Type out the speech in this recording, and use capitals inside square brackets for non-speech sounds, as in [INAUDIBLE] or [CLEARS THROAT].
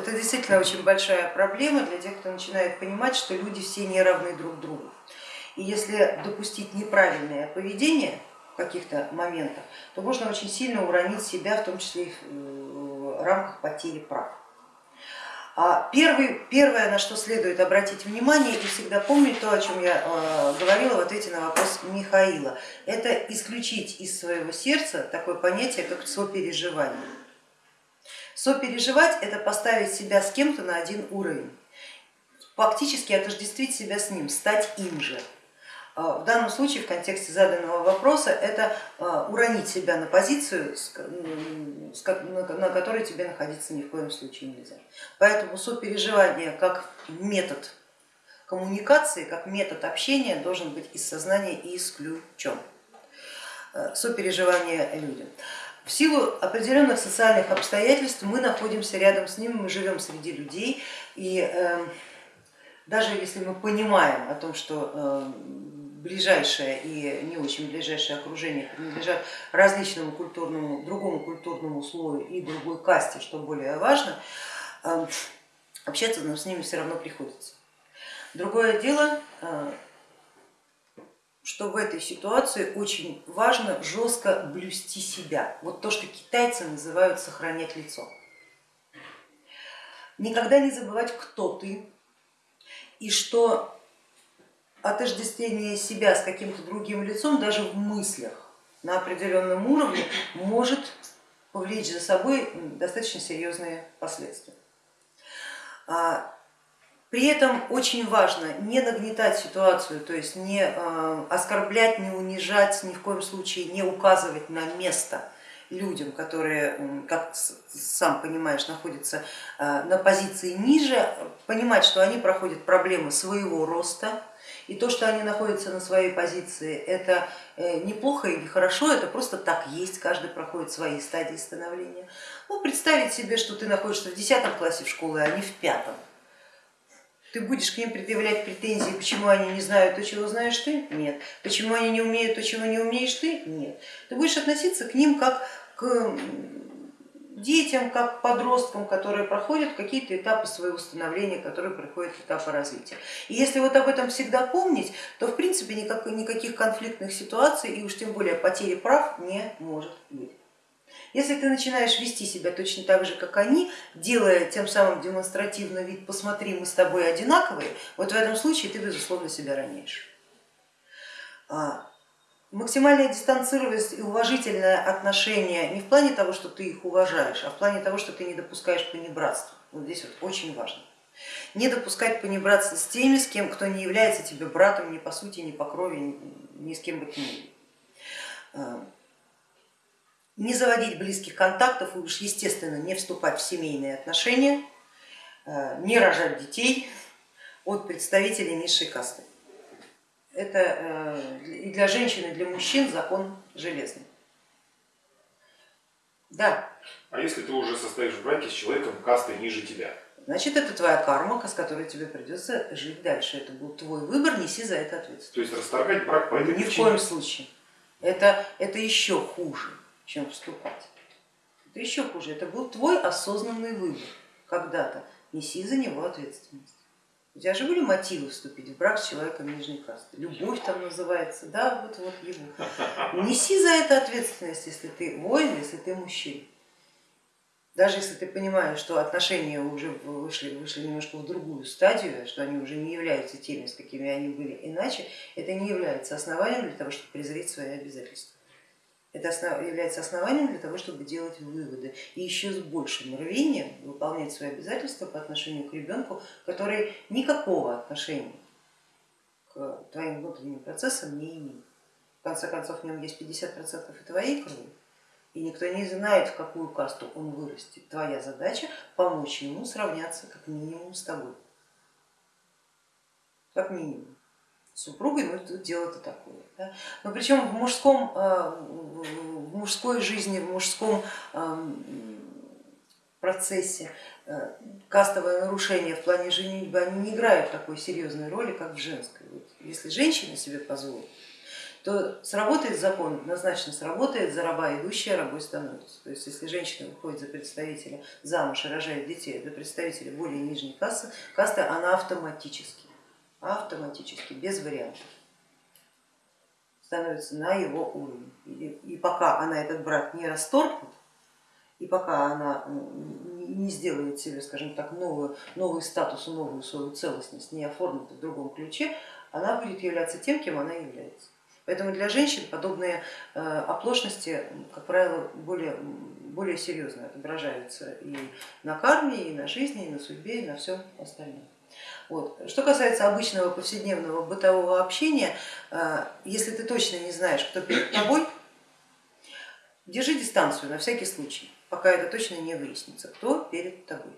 это действительно очень большая проблема для тех, кто начинает понимать, что люди все не равны друг другу. И если допустить неправильное поведение в каких-то моментах, то можно очень сильно уронить себя, в том числе и в рамках потери прав. А первый, первое, на что следует обратить внимание и всегда помнить то, о чем я э, говорила в ответе на вопрос Михаила, это исключить из своего сердца такое понятие, как сопереживание. Сопереживать это поставить себя с кем-то на один уровень, фактически отождествить себя с ним, стать им же. А, в данном случае в контексте заданного вопроса это а, уронить себя на позицию, на которой тебе находиться ни в коем случае нельзя. Поэтому сопереживание как метод коммуникации, как метод общения должен быть из сознания исключен. Э, сопереживание людям. В силу определенных социальных обстоятельств мы находимся рядом с ними, мы живем среди людей, и э, даже если мы понимаем о том, что э, ближайшее и не очень ближайшее окружение принадлежат различному культурному, другому культурному слою и другой касте, что более важно, эм, общаться нам с ними все равно приходится. Другое дело, э, что в этой ситуации очень важно жестко блюсти себя. Вот то, что китайцы называют сохранять лицо. Никогда не забывать, кто ты и что отождествление себя с каким-то другим лицом даже в мыслях на определенном уровне может повлечь за собой достаточно серьезные последствия. При этом очень важно не нагнетать ситуацию, то есть не а, оскорблять, не унижать, ни в коем случае не указывать на место людям, которые, как сам понимаешь, находятся а, на позиции ниже, понимать, что они проходят проблемы своего роста, и то, что они находятся на своей позиции, это э, неплохо или хорошо, это просто так есть, каждый проходит свои стадии становления. Ну, представить себе, что ты находишься в 10 классе в школе, а не в пятом. Ты будешь к ним предъявлять претензии, почему они не знают то, чего знаешь ты? Нет. Почему они не умеют то, чего не умеешь ты? Нет. Ты будешь относиться к ним как к детям, как подросткам, которые проходят какие-то этапы своего становления, которые проходят этапы развития. И если вот об этом всегда помнить, то в принципе никак, никаких конфликтных ситуаций и уж тем более потери прав не может быть. Если ты начинаешь вести себя точно так же, как они, делая тем самым демонстративно вид, посмотри, мы с тобой одинаковые, вот в этом случае ты безусловно себя роняешь. А, максимальная дистанцированность и уважительное отношение не в плане того, что ты их уважаешь, а в плане того, что ты не допускаешь понебратства. Вот здесь вот очень важно. Не допускать понебратства с теми, с кем, кто не является тебе братом ни по сути, ни по крови, ни, с кем бы то ни было. Не заводить близких контактов и уж естественно не вступать в семейные отношения, а, не рожать детей от представителей низшей касты это э, и для женщин, и для мужчин закон железный. Да. А если ты уже состоишь в браке с человеком кастой ниже тебя? Значит, это твоя карма, с которой тебе придется жить дальше. Это был твой выбор, неси за это ответственность. То есть расторгать брак по этой Ни причине? в коем случае. Это, это еще хуже, чем вступать. Это еще хуже. Это был твой осознанный выбор когда-то. Неси за него ответственность. У тебя же были мотивы вступить в брак с человеком нижней касты, любовь там называется, да, вот, вот его. Неси за это ответственность, если ты воин, если ты мужчина. Даже если ты понимаешь, что отношения уже вышли, вышли немножко в другую стадию, что они уже не являются теми, с какими они были иначе, это не является основанием для того, чтобы презреть свои обязательства. Это является основанием для того, чтобы делать выводы и еще с большим рвением выполнять свои обязательства по отношению к ребенку, который никакого отношения к твоим внутренним процессам не имеет. В конце концов, в нем есть 50% и твоей крови, и никто не знает, в какую касту он вырастет. Твоя задача помочь ему сравняться как минимум с тобой. Как минимум супругой, ну тут дело-то такое. Да? Но причем в, мужском, э, в мужской жизни, в мужском эм, процессе э, кастовое нарушение в плане женитьбы, они не играют такой серьезной роли, как в женской. Вот если женщина себе позволит, то сработает закон, однозначно сработает, за идущая рабой становится. То есть если женщина выходит за представителя замуж и рожает детей, за представителя более нижней касты, касты она автоматически, автоматически, без вариантов становится на его уровень. И, и пока она этот брак не расторгнет, и пока она не сделает себе, скажем так, новую, новый статус, новую свою целостность, не оформит в другом ключе, она будет являться тем, кем она является. Поэтому для женщин подобные э, оплошности, как правило, более, более серьезно отображаются и на карме, и на жизни, и на судьбе, и на всем остальном. Вот. Что касается обычного повседневного бытового общения, э, если ты точно не знаешь, кто перед [CLEARS THROAT] тобой, держи дистанцию на всякий случай, пока это точно не выяснится, кто перед тобой.